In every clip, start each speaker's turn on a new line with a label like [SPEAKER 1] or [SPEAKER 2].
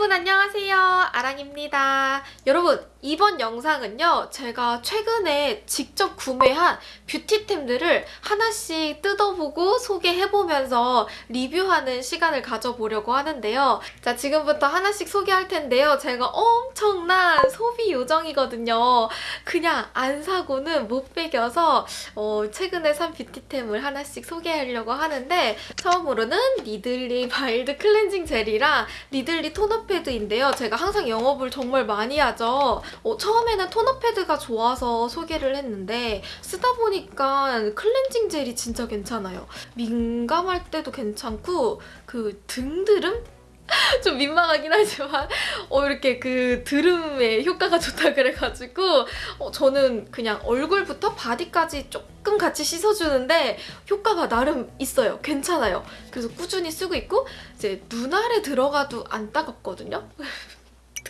[SPEAKER 1] 여러분 안녕하세요. 아랑입니다. 여러분 이번 영상은요 제가 최근에 직접 구매한 뷰티템들을 하나씩 뜯어보고 소개해보면서 리뷰하는 시간을 가져보려고 하는데요. 자 지금부터 하나씩 소개할 텐데요. 제가 엄청난 소비 요정이거든요. 그냥 안 사고는 못 빼겨서 어, 최근에 산 뷰티템을 하나씩 소개하려고 하는데 처음으로는 니들리 마일드 클렌징 젤이랑 니들리 토너 패드인데요. 제가 항상 영업을 정말 많이 하죠 어, 처음에는 토너 패드가 좋아서 소개를 했는데 쓰다 보니까 클렌징 젤이 진짜 괜찮아요. 민감할 때도 괜찮고 그 등드름? 좀 민망하긴 하지만 어 이렇게 등드름에 효과가 좋다 그래가지고 어 저는 그냥 얼굴부터 바디까지 조금 같이 씻어주는데 효과가 나름 있어요. 괜찮아요. 그래서 꾸준히 쓰고 있고 이제 눈 아래 들어가도 안 따갑거든요.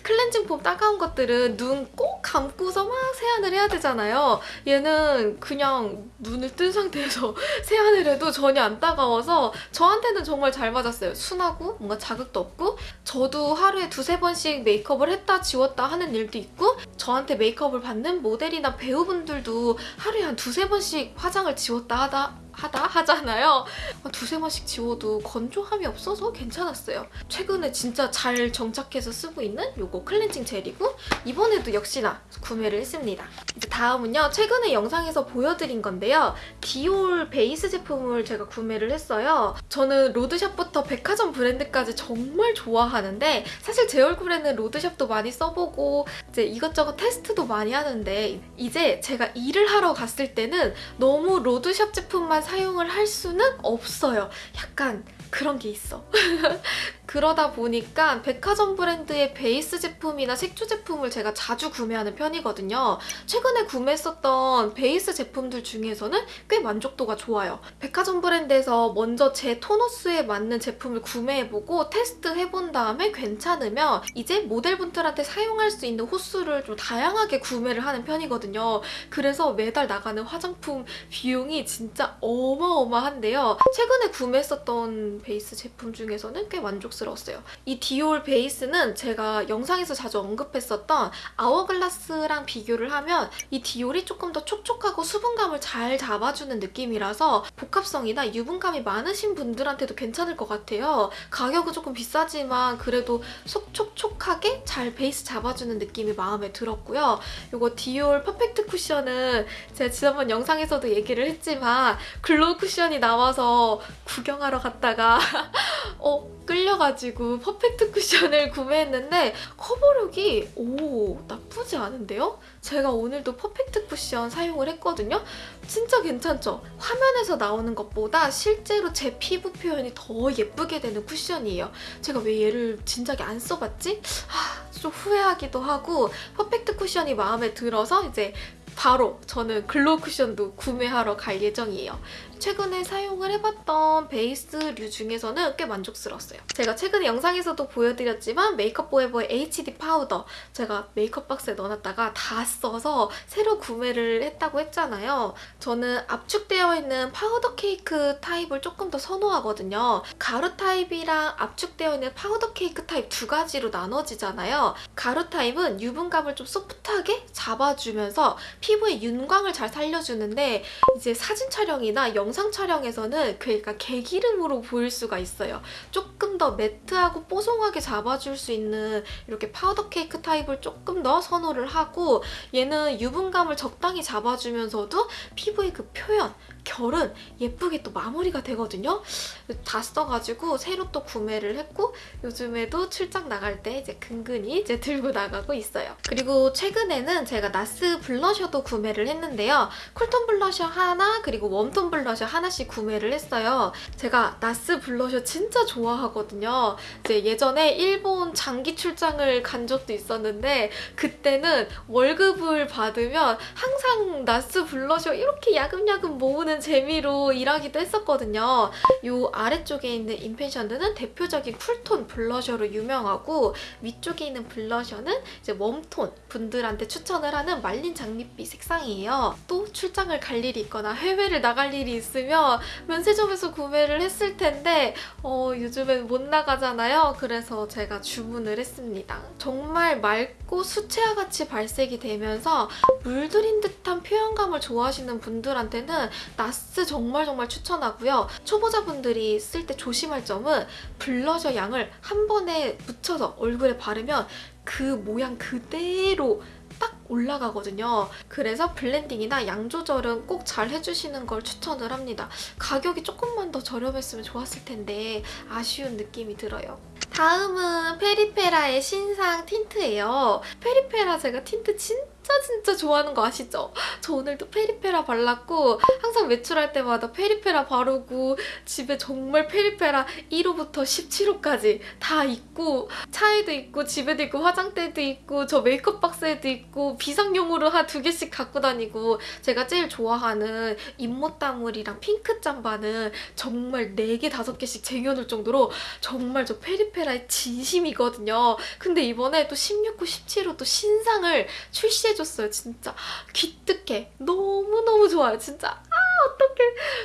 [SPEAKER 1] 클렌징 폼 따가운 것들은 눈 꼭 감고서 막 세안을 해야 되잖아요. 얘는 그냥 눈을 뜬 상태에서 세안을 해도 전혀 안 따가워서 저한테는 정말 잘 맞았어요. 순하고 뭔가 자극도 없고 저도 하루에 두세 번씩 메이크업을 했다 지웠다 하는 일도 있고 저한테 메이크업을 받는 모델이나 배우분들도 하루에 한 두세 번씩 화장을 지웠다 하다 하다 하잖아요. 두세 번씩 지워도 건조함이 없어서 괜찮았어요. 최근에 진짜 잘 정착해서 쓰고 있는 요거 클렌징 젤이고 이번에도 역시나 구매를 했습니다. 이제 다음은요. 최근에 영상에서 보여드린 건데요. 디올 베이스 제품을 제가 구매를 했어요. 저는 로드샵부터 백화점 브랜드까지 정말 좋아하는 데 사실 제 얼굴에는 로드샵도 많이 써보고 이제 이것저것 테스트도 많이 하는데 이제 제가 일을 하러 갔을 때는 너무 로드샵 제품만 사용을 할 수는 없어요. 약간 그런 게 있어. 그러다 보니까 백화점 브랜드의 베이스 제품이나 색조 제품을 제가 자주 구매하는 편이거든요. 최근에 구매했었던 베이스 제품들 중에서는 꽤 만족도가 좋아요. 백화점 브랜드에서 먼저 제 톤 호수에 맞는 제품을 구매해보고 테스트해본 다음에 괜찮으면 이제 모델분들한테 사용할 수 있는 호수를 좀 다양하게 구매를 하는 편이거든요. 그래서 매달 나가는 화장품 비용이 진짜 어마어마한데요. 최근에 구매했었던 베이스 제품 중에서는 꽤 만족스러워요. 만족스러웠어요. 이 디올 베이스는 제가 영상에서 자주 언급했었던 아워글라스랑 비교를 하면 이 디올이 조금 더 촉촉하고 수분감을 잘 잡아주는 느낌이라서 복합성이나 유분감이 많으신 분들한테도 괜찮을 것 같아요. 가격은 조금 비싸지만 그래도 속 촉촉하게 잘 베이스 잡아주는 느낌이 마음에 들었고요. 이거 디올 퍼펙트 쿠션은 제가 지난번 영상에서도 얘기를 했지만 글로우 쿠션이 나와서 구경하러 갔다가 어 끌려가지고 퍼펙트 쿠션을 구매했는데 커버력이 오 나쁘지 않은데요? 제가 오늘도 퍼펙트 쿠션 사용을 했거든요. 진짜 괜찮죠? 화면에서 나오는 것보다 실제로 제 피부 표현이 더 예쁘게 되는 쿠션이에요. 제가 왜 얘를 진작에 안 써봤지? 하, 좀 후회하기도 하고 퍼펙트 쿠션이 마음에 들어서 이제 바로 저는 글로우 쿠션도 구매하러 갈 예정이에요. 최근에 사용을 해봤던 베이스류 중에서는 꽤 만족스러웠어요. 제가 최근에 영상에서도 보여드렸지만 메이크업 포에버의 HD 파우더 제가 메이크업 박스에 넣어놨다가 다 써서 새로 구매를 했다고 했잖아요. 저는 압축되어 있는 파우더 케이크 타입을 조금 더 선호하거든요. 가루 타입이랑 압축되어 있는 파우더 케이크 타입 두 가지로 나눠지잖아요. 가루 타입은 유분감을 좀 소프트하게 잡아주면서 피부의 윤광을 잘 살려주는데 이제 사진 촬영이나 영 영상 촬영에서는 그러니까 개기름으로 보일 수가 있어요. 조금 더 매트하고 뽀송하게 잡아줄 수 있는 이렇게 파우더 케이크 타입을 조금 더 선호를 하고 얘는 유분감을 적당히 잡아주면서도 피부의 그 표현, 결은 예쁘게 또 마무리가 되거든요. 다 써가지고 새로 또 구매를 했고 요즘에도 출장 나갈 때 이제 근근히 이제 들고 나가고 있어요. 그리고 최근에는 제가 나스 블러셔도 구매를 했는데요. 쿨톤 블러셔 하나 그리고 웜톤 블러셔 하나씩 구매를 했어요. 제가 나스 블러셔 진짜 좋아하거든요. 이제 예전에 일본 장기 출장을 간 적도 있었는데 그때는 월급을 받으면 항상 나스 블러셔 이렇게 야금야금 모으는 보는 재미로 일하기도 했었거든요. 요 아래쪽에 있는 인펜션드는 대표적인 쿨톤 블러셔로 유명하고 위쪽에 있는 블러셔는 이제 웜톤 분들한테 추천을 하는 말린 장밋빛 색상이에요. 또 출장을 갈 일이 있거나 해외를 나갈 일이 있으면 면세점에서 구매를 했을 텐데 어, 요즘엔 못 나가잖아요. 그래서 제가 주문을 했습니다. 정말 맑고 수채화 같이 발색이 되면서 물들인 듯한 표현감을 좋아하시는 분들한테는 나스 정말 정말 추천하고요. 초보자분들이 쓸 때 조심할 점은 블러셔 양을 한 번에 묻혀서 얼굴에 바르면 그 모양 그대로 딱 올라가거든요. 그래서 블렌딩이나 양 조절은 꼭 잘 해주시는 걸 추천을 합니다. 가격이 조금만 더 저렴했으면 좋았을 텐데 아쉬운 느낌이 들어요. 다음은 페리페라의 신상 틴트예요. 페리페라 제가 틴트 진 짜 진짜 좋아하는 거 아시죠? 저 오늘도 페리페라 발랐고 항상 외출할 때마다 페리페라 바르고 집에 정말 페리페라 1호부터 17호까지 다 있고 차에도 있고 집에도 있고 화장대도 있고 저 메이크업 박스에도 있고 비상용으로 한 두 개씩 갖고 다니고 제가 제일 좋아하는 잇모따물이랑 핑크 짬바는 정말 4개, 5개씩 쟁여놓을 정도로 정말 저 페리페라의 진심이거든요. 근데 이번에 또 16호, 17호 또 신상을 출시 해줬어요. 진짜 기특해. 너무너무 좋아요. 진짜 아 어떡해.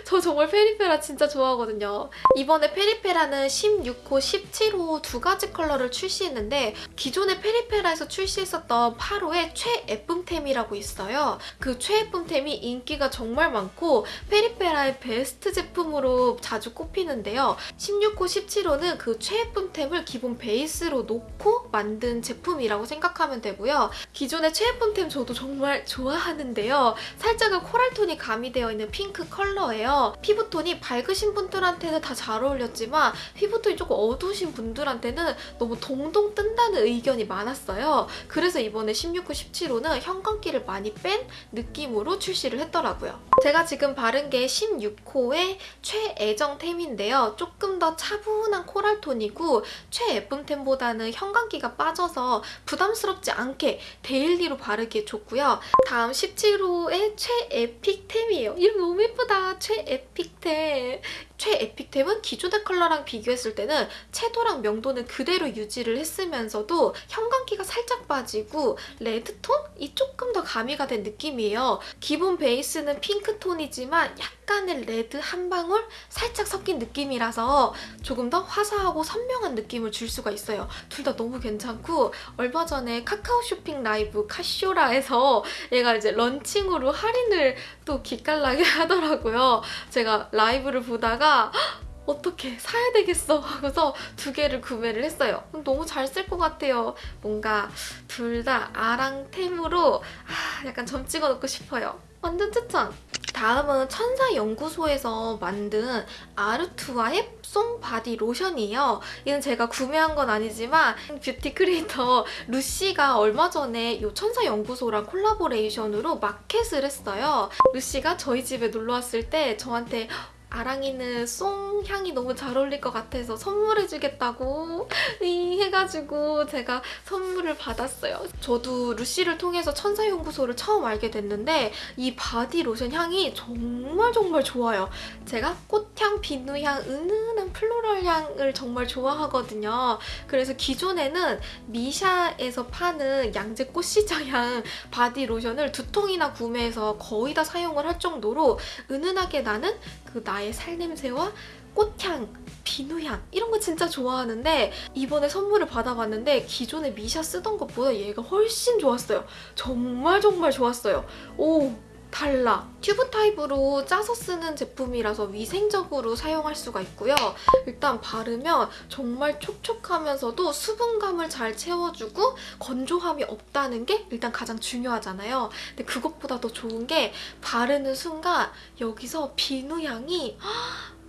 [SPEAKER 1] 저 정말 페리페라 진짜 좋아하거든요. 이번에 페리페라는 16호, 17호 두 가지 컬러를 출시했는데 기존의 페리페라에서 출시했었던 8호의 최예쁨템이라고 있어요. 그 최예쁨템이 인기가 정말 많고 페리페라의 베스트 제품으로 자주 꼽히는데요. 16호, 17호는 그 최예쁨템을 기본 베이스로 놓고 만든 제품이라고 생각하면 되고요. 기존의 최예쁨 템 저도 정말 좋아하는데요. 살짝은 코랄톤이 가미되어 있는 핑크 컬러예요. 피부톤이 밝으신 분들한테는 다 잘 어울렸지만 피부톤이 조금 어두우신 분들한테는 너무 동동 뜬다는 의견이 많았어요. 그래서 이번에 16호, 17호는 형광기를 많이 뺀 느낌으로 출시를 했더라고요. 제가 지금 바른 게 16호의 최애정템인데요. 조금 더 차분한 코랄톤이고 최예쁨템보다는 형광기가 빠져서 부담스럽지 않게 데일리로 바르기 에 좋고요. 다음 17호의 최에픽템이에요. 이름 너무 예쁘다. 최에픽템. 최에픽템은 기존 의 컬러랑 비교했을 때는 채도랑 명도는 그대로 유지를 했으면서도 형광기가 살짝 빠지고 레드톤이 조금 더 가미가 된 느낌이에요. 기본 베이스는 핑크톤이지만 약간의 레드 한 방울 살짝 섞인 느낌이라서 조금 더 화사하고 선명한 느낌을 줄 수가 있어요. 둘 다 너무 괜찮고 얼마 전에 카카오 쇼핑 라이브 카쇼라에서 얘가 이제 런칭으로 할인을 또 기깔나게 하더라고요. 제가 라이브를 보다가 어떻게 사야 되겠어 하고서 두 개를 구매를 했어요. 너무 잘 쓸 것 같아요. 뭔가 둘 다 아랑템으로 아, 약간 점 찍어 놓고 싶어요. 완전 추천! 다음은 천사연구소에서 만든 아르투아의 송 바디 로션이에요. 얘는 제가 구매한 건 아니지만 뷰티 크리에이터 루시가 얼마 전에 이 천사연구소랑 콜라보레이션으로 마켓을 했어요. 루시가 저희 집에 놀러 왔을 때 저한테 아랑이는 송 향이 너무 잘 어울릴 것 같아서 선물해주겠다고 이 해가지고 제가 선물을 받았어요. 저도 루시를 통해서 천사연구소를 처음 알게 됐는데 이 바디 로션 향이 정말 정말 좋아요. 제가 꽃 향, 비누 향, 은은한 플로럴 향을 정말 좋아하거든요. 그래서 기존에는 미샤에서 파는 양재 꽃시장 향 바디 로션을 두 통이나 구매해서 거의 다 사용을 할 정도로 은은하게 나는 그 나의 살냄새와 꽃향, 비누향 이런 거 진짜 좋아하는데 이번에 선물을 받아봤는데 기존에 미샤 쓰던 것보다 얘가 훨씬 좋았어요. 정말 정말 좋았어요. 오 달라. 튜브 타입으로 짜서 쓰는 제품이라서 위생적으로 사용할 수가 있고요. 일단 바르면 정말 촉촉하면서도 수분감을 잘 채워주고 건조함이 없다는 게 일단 가장 중요하잖아요. 근데 그것보다 더 좋은 게 바르는 순간 여기서 비누 향이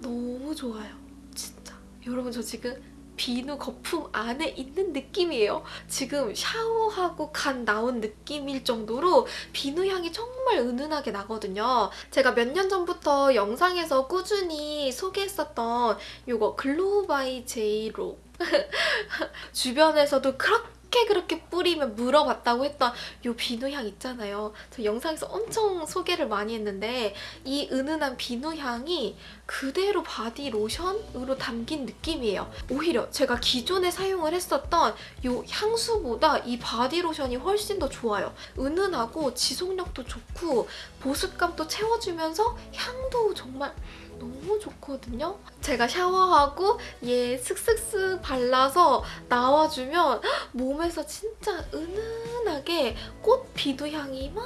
[SPEAKER 1] 너무 좋아요. 진짜. 여러분 저 지금 비누 거품 안에 있는 느낌이에요. 지금 샤워하고 갓 나온 느낌일 정도로 비누 향이 정말 은은하게 나거든요. 제가 몇 년 전부터 영상에서 꾸준히 소개했었던 이거 Glow by JLo 주변에서도 그렇게 어떻게 그렇게 뿌리면 물어봤다고 했던 요 비누향 있잖아요. 저 영상에서 엄청 소개를 많이 했는데 이 은은한 비누향이 그대로 바디 로션으로 담긴 느낌이에요. 오히려 제가 기존에 사용을 했었던 요 향수보다 이 바디 로션이 훨씬 더 좋아요. 은은하고 지속력도 좋고 보습감도 채워주면서 향도 정말 너무 좋거든요. 제가 샤워하고 얘 슥슥슥 발라서 나와주면 몸에서 진짜 은은하게 꽃 비누 향이 막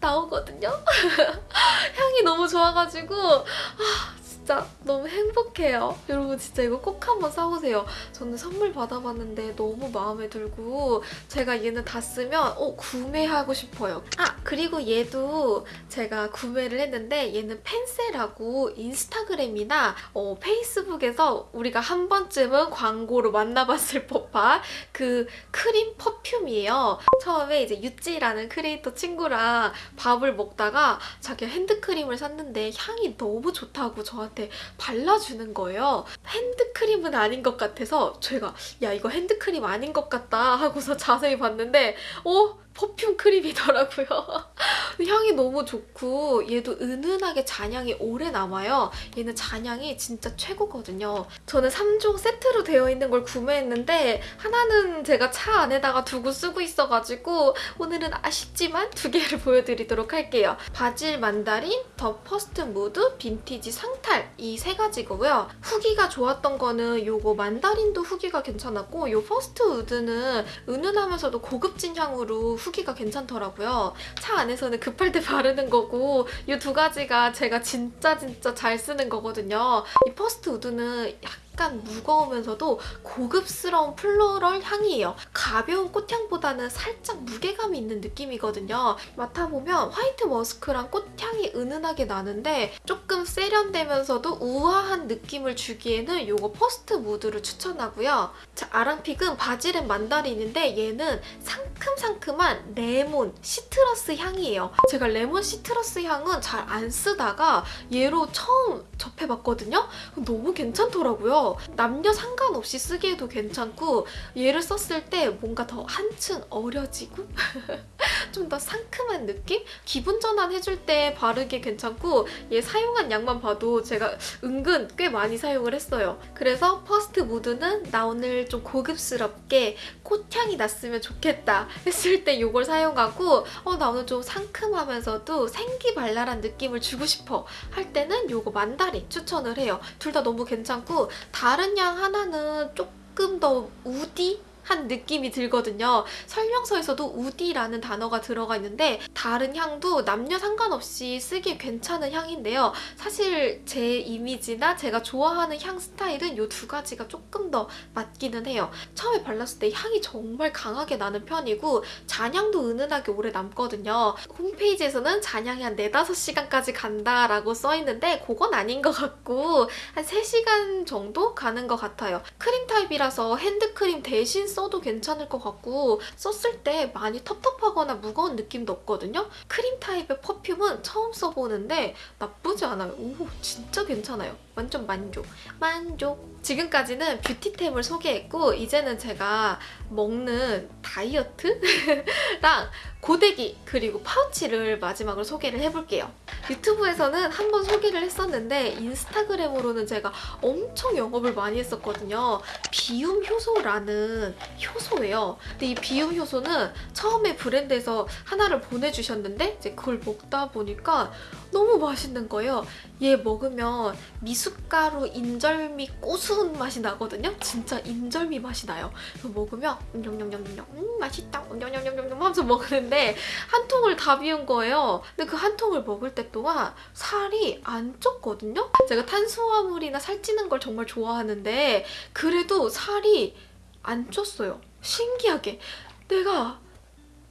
[SPEAKER 1] 나오거든요. 향이 너무 좋아가지고 아 진짜 너무 행복해요. 여러분 진짜 이거 꼭 한번 사보세요. 저는 선물 받아봤는데 너무 마음에 들고 제가 얘는 다 쓰면 어 구매하고 싶어요. 아 그리고 얘도 제가 구매를 했는데 얘는 펜세라고 인스타그램이나 어, 페이스북에서 우리가 한 번쯤은 광고로 만나봤을 법한 그 크림 perfume이에요. 처음에 이제 유찌라는 크리에이터 친구랑 밥을 먹다가 자기 핸드크림을 샀는데 향이 너무 좋다고 저한테 발라주는 거예요. 핸드크림은 아닌 것 같아서 제가 야 이거 핸드크림 아닌 것 같다 하고서 자세히 봤는데 어? perfume 크림이더라고요. 향이 너무 좋고 얘도 은은하게 잔향이 오래 남아요. 얘는 잔향이 진짜 최고거든요. 저는 3종 세트로 되어 있는 걸 구매했는데 하나는 제가 차 안에다가 두고 쓰고 있어가지고 오늘은 아쉽지만 두 개를 보여드리도록 할게요. Basil Mandarin, The First Mood, Vintage Santal 이 세 가지고요. 후기가 좋았던 거는 요거 Mandarin도 후기가 괜찮았고 요 퍼스트 우드는 은은하면서도 고급진 향으로 후기가 괜찮더라고요. 차 안에서는 급할 때 바르는 거고 이 두 가지가 제가 진짜 진짜 잘 쓰는 거거든요. 이 퍼스트 우드는 약간 무거우면서도 고급스러운 floral 향이에요. 가벼운 꽃향보다는 살짝 무게감이 있는 느낌이거든요. 맡아보면 white musk랑 꽃향이 은은하게 나는데 조금 세련되면서도 우아한 느낌을 주기에는 이거 First Mood를 추천하고요. 자, 아랑픽은 바질앤 만다린인데 얘는 상큼상큼한 레몬, citrus 향이에요. 제가 레몬 citrus 향은 잘 안 쓰다가 얘로 처음 접해봤거든요? 너무 괜찮더라고요. 남녀 상관없이 쓰기에도 괜찮고 얘를 썼을 때 뭔가 더 한층 어려지고 좀 더 상큼한 느낌? 기분 전환 해줄 때 바르기 괜찮고 얘 사용한 양만 봐도 제가 은근 꽤 많이 사용을 했어요. 그래서 First Mood는 나 오늘 좀 고급스럽게 꽃향이 났으면 좋겠다 했을 때 이걸 사용하고 어, 나 오늘 좀 상큼하면서도 생기발랄한 느낌을 주고 싶어 할 때는 이거 만다린 추천을 해요. 둘 다 너무 괜찮고 다른 향 하나는 조금 더 우디? 한 느낌이 들거든요. 설명서에서도 우디라는 단어가 들어가 있는데 다른 향도 남녀 상관없이 쓰기 괜찮은 향인데요. 사실 제 이미지나 제가 좋아하는 향 스타일은 이 두 가지가 조금 더 맞기는 해요. 처음에 발랐을 때 향이 정말 강하게 나는 편이고 잔향도 은은하게 오래 남거든요. 홈페이지에서는 잔향이 한 4, 5시간까지 간다라고 써있는데 그건 아닌 것 같고 한 3시간 정도 가는 것 같아요. 크림 타입이라서 핸드크림 대신 써도 괜찮을 것 같고 썼을 때 많이 텁텁하거나 무거운 느낌도 없거든요. 크림 타입의 perfume은 처음 써보는데 나쁘지 않아요. 오 진짜 괜찮아요. 완전 만족. 만족. 지금까지는 beauty템을 소개했고 이제는 제가 먹는 다이어트랑 고데기 그리고 파우치를 마지막으로 소개를 해볼게요. 유튜브에서는 한 번 소개를 했었는데 인스타그램으로는 제가 엄청 영업을 많이 했었거든요. 비움 효소라는 효소예요. 근데 이 비움 효소는 처음에 브랜드에서 하나를 보내주셨는데 이제 그걸 먹다 보니까 너무 맛있는 거예요. 얘 먹으면 미숫 가루 인절미 고수운 맛이 나거든요. 진짜 인절미 맛이 나요. 그래서 먹으면 음영영영영 음 맛있다 음영영영영 하면서 먹는데 한 통을 다 비운 거예요. 근데 그 한 통을 먹을 때 동안 살이 안 쪘거든요. 제가 탄수화물이나 살찌는 걸 정말 좋아하는데 그래도 살이 안 쪘어요. 신기하게 내가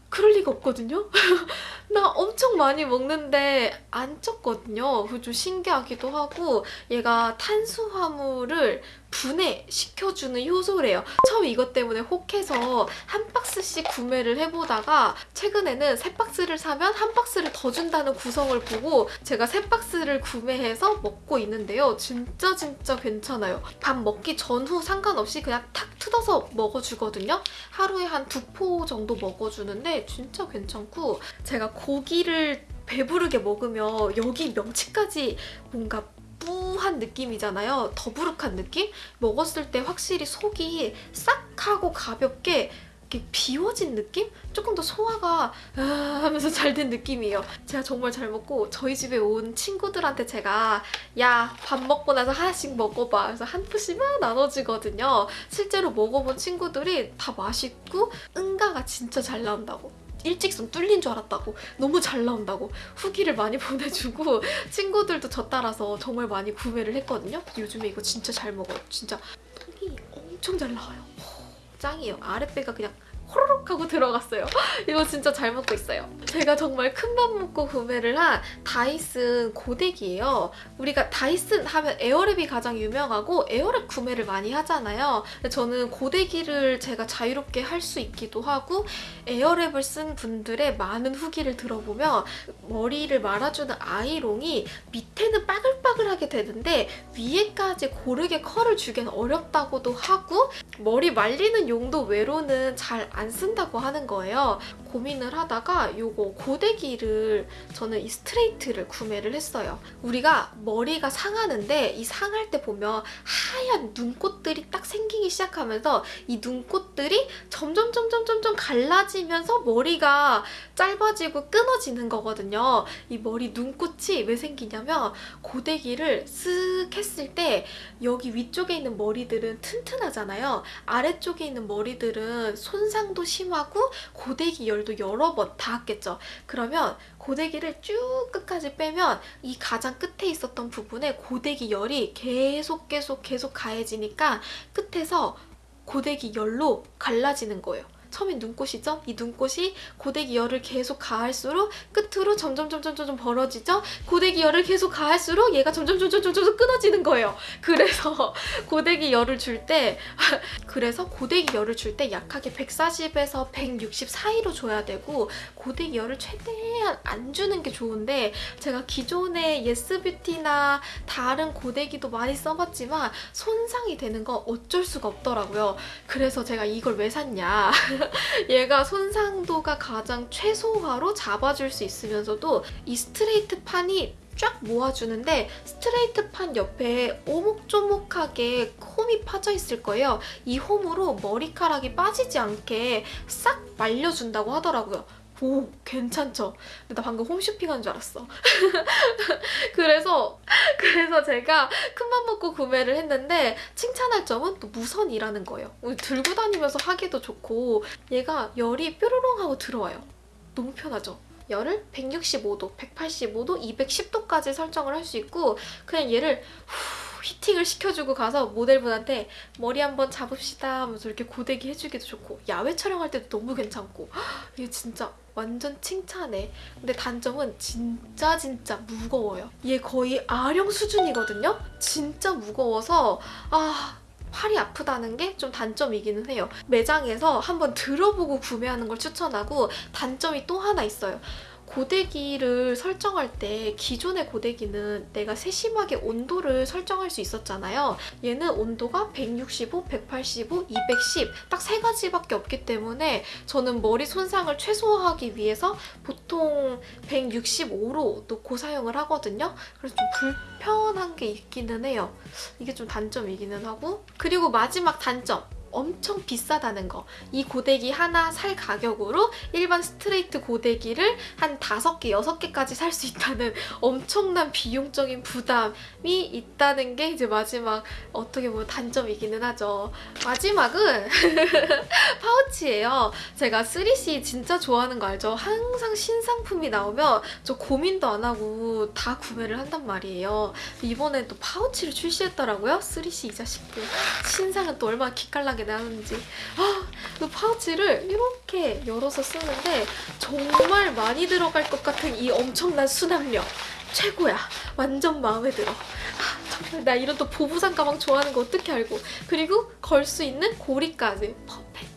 [SPEAKER 1] 그럴 리가 없거든요. 나 엄청 많이 먹는데 안 쪘거든요. 그좀 신기하기도 하고 얘가 탄수화물을 분해시켜주는 효소래요. 처음 이것 때문에 혹해서 한 박스씩 구매를 해보다가 최근에는 세 박스를 사면 한 박스를 더 준다는 구성을 보고 제가 세 박스를 구매해서 먹고 있는데요. 진짜 진짜 괜찮아요. 밥 먹기 전후 상관없이 그냥 탁 뜯어서 먹어주거든요. 하루에 한 두 포 정도 먹어주는데 진짜 괜찮고 제가 고기를 배부르게 먹으면 여기 명치까지 뭔가 뿌한 느낌이잖아요. 더부룩한 느낌? 먹었을 때 확실히 속이 싹 하고 가볍게 이렇게 비워진 느낌? 조금 더 소화가 아 하면서 잘 된 느낌이에요. 제가 정말 잘 먹고 저희 집에 온 친구들한테 제가 야 밥 먹고 나서 하나씩 먹어봐. 그래서 한 푸씩만 나눠주거든요. 실제로 먹어본 친구들이 다 맛있고 응가가 진짜 잘 나온다고. 일직선 뚫린 줄 알았다고. 너무 잘 나온다고. 후기를 많이 보내주고 친구들도 저 따라서 정말 많이 구매를 했거든요. 요즘에 이거 진짜 잘 먹어요. 진짜. 속이 엄청 잘 나와요. 짱이에요. 아랫배가 그냥 호로록 하고 들어갔어요. 이거 진짜 잘 먹고 있어요. 제가 정말 큰 맘 먹고 구매를 한 다이슨 고데기예요. 우리가 다이슨 하면 에어랩이 가장 유명하고 에어랩 구매를 많이 하잖아요. 저는 고데기를 제가 자유롭게 할 수 있기도 하고 에어랩을 쓴 분들의 많은 후기를 들어보면 머리를 말아주는 아이롱이 밑에는 빠글빠글하게 되는데 위에까지 고르게 컬을 주기엔 어렵다고도 하고 머리 말리는 용도 외로는 잘안 쓴다고 하는 거예요. 고민을 하다가 요거 고데기를 저는 이 스트레이트를 구매를 했어요. 우리가 머리가 상하는데 이 상할 때 보면 하얀 눈꽃들이 딱 생기기 시작하면서 이 눈꽃들이 점점 점점 점점 갈라지면서 머리가 짧아지고 끊어지는 거거든요. 이 머리 눈꽃이 왜 생기냐면 고데기를 쓱 했을 때 여기 위쪽에 있는 머리들은 튼튼하잖아요. 아래쪽에 있는 머리들은 손상 도 심하고 고데기 열도 여러 번 닿았겠죠. 그러면 고데기를 쭉 끝까지 빼면 이 가장 끝에 있었던 부분에 고데기 열이 계속 계속 계속 가해지니까 끝에서 고데기 열로 갈라지는 거예요. 처음엔 눈꽃이죠? 이 눈꽃이 고데기 열을 계속 가할수록 끝으로 점점 점점 점점 벌어지죠? 고데기 열을 계속 가할수록 얘가 점점 점점 점점 점점 끊어지는 거예요. 그래서 고데기 열을 줄 때 그래서 고데기 열을 줄 때 약하게 140에서 160 사이로 줘야 되고 고데기 열을 최대한 안 주는 게 좋은데 제가 기존의 예스뷰티나 다른 고데기도 많이 써봤지만 손상이 되는 건 어쩔 수가 없더라고요. 그래서 제가 이걸 왜 샀냐 얘가 손상도가 가장 최소화로 잡아줄 수 있으면서도 이 스트레이트 판이 쫙 모아주는데 스트레이트 판 옆에 오목조목하게 홈이 파져 있을 거예요. 이 홈으로 머리카락이 빠지지 않게 싹 말려준다고 하더라고요. 오 괜찮죠? 근데 나 방금 홈쇼핑한 줄 알았어. 그래서 그래서 제가 큰 맘 먹고 구매를 했는데 칭찬할 점은 또 무선이라는 거예요. 들고 다니면서 하기도 좋고 얘가 열이 뾰로롱 하고 들어와요. 너무 편하죠? 열을 165도, 185도, 210도까지 설정을 할 수 있고 그냥 얘를 후, 히팅을 시켜주고 가서 모델분한테 머리 한번 잡읍시다 하면서 이렇게 고데기 해주기도 좋고 야외 촬영할 때도 너무 괜찮고 이게 진짜 완전 칭찬해. 근데 단점은 진짜 진짜 무거워요. 얘 거의 아령 수준이거든요? 진짜 무거워서 아 팔이 아프다는 게 좀 단점이기는 해요. 매장에서 한번 들어보고 구매하는 걸 추천하고 단점이 또 하나 있어요. 고데기를 설정할 때 기존의 고데기는 내가 세심하게 온도를 설정할 수 있었잖아요. 얘는 온도가 165, 185, 210 딱 세 가지밖에 없기 때문에 저는 머리 손상을 최소화하기 위해서 보통 165로 놓고 사용을 하거든요. 그래서 좀 불편한 게 있기는 해요. 이게 좀 단점이기는 하고 그리고 마지막 단점 엄청 비싸다는 거. 이 고데기 하나 살 가격으로 일반 스트레이트 고데기를 한 5개, 6개까지 살 수 있다는 엄청난 비용적인 부담이 있다는 게 이제 마지막 어떻게 보면 단점이기는 하죠. 마지막은 파우치예요. 제가 3C 진짜 좋아하는 거 알죠? 항상 신상품이 나오면 저 고민도 안 하고 다 구매를 한단 말이에요. 이번에 또 파우치를 출시했더라고요. 3C 이 자식들. 신상은 또 얼마나 기깔나게 진하게 나는지. 아, 그 파우치를 이렇게 열어서 쓰는데 정말 많이 들어갈 것 같은 이 엄청난 수납력. 최고야. 완전 마음에 들어. 아, 정말 나 이런 또 보부상 가방 좋아하는 거 어떻게 알고. 그리고 걸 수 있는 고리까지. 퍼펙트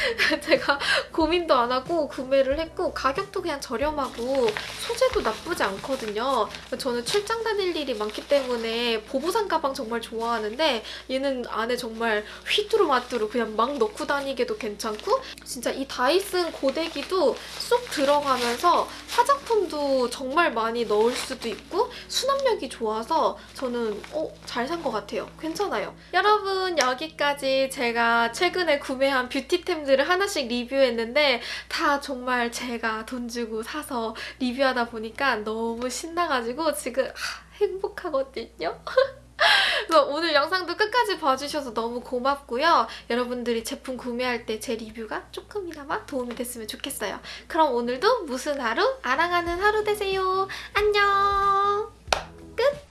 [SPEAKER 1] 제가 고민도 안 하고 구매를 했고 가격도 그냥 저렴하고 소재도 나쁘지 않거든요. 저는 출장 다닐 일이 많기 때문에 보부상 가방 정말 좋아하는데 얘는 안에 정말 휘뚜루마뚜루 그냥 막 넣고 다니기도 괜찮고 진짜 이 다이슨 고데기도 쏙 들어가면서 화장품도 정말 많이 넣을 수도 있고 수납력이 좋아서 저는 어, 잘 산 것 같아요. 괜찮아요. 여러분 여기까지 제가 최근에 구매한 뷰티템들을 하나씩 리뷰했는데 다 정말 제가 돈 주고 사서 리뷰하다 보니까 너무 신나가지고 지금 하, 행복하거든요. 오늘 영상도 끝까지 봐주셔서 너무 고맙고요. 여러분들이 제품 구매할 때 제 리뷰가 조금이나마 도움이 됐으면 좋겠어요. 그럼 오늘도 무슨 하루? 아랑하는 하루 되세요. 안녕! え